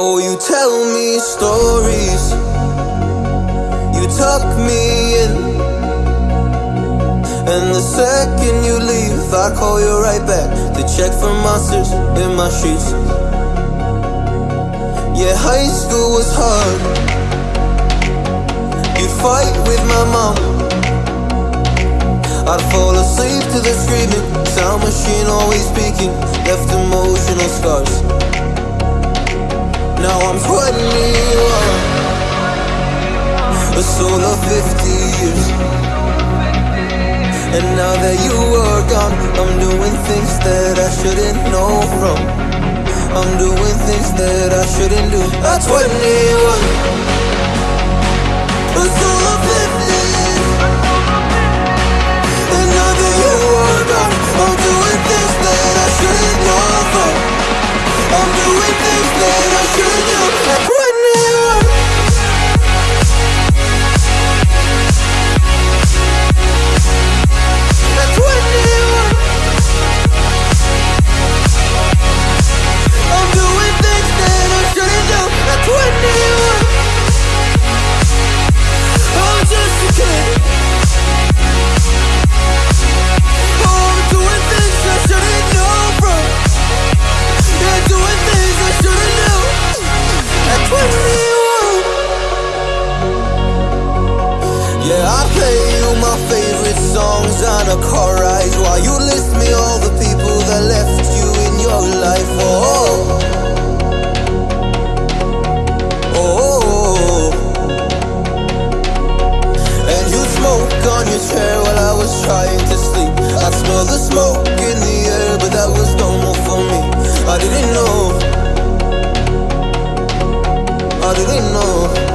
Oh, you tell me stories. You tuck me in. And the second you leave, I call you right back to check for monsters in my sheets. Yeah, high school was hard. You'd fight with my mom. I'd fall asleep to the screaming, sound machine always speaking, left emotional scars. Now I'm 21, a soul of 50 years. And now that you are gone, I'm doing things that I shouldn't know from. I'm doing things that I shouldn't do. At 21, a on a car ride while you list me all the people that left you in your life. Oh, oh. And you smoke on your chair while I was trying to sleep. I smell the smoke in the air, but that was normal for me. I didn't know. I didn't know.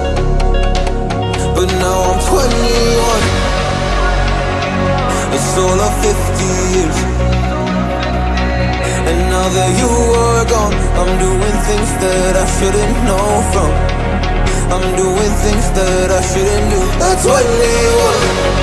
Now that you are gone, I'm doing things that I shouldn't know from. I'm doing things that I shouldn't do. That's what 21. Feels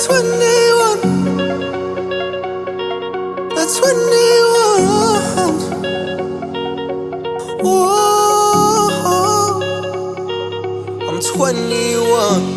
That's when they want. That's they want. I'm 21.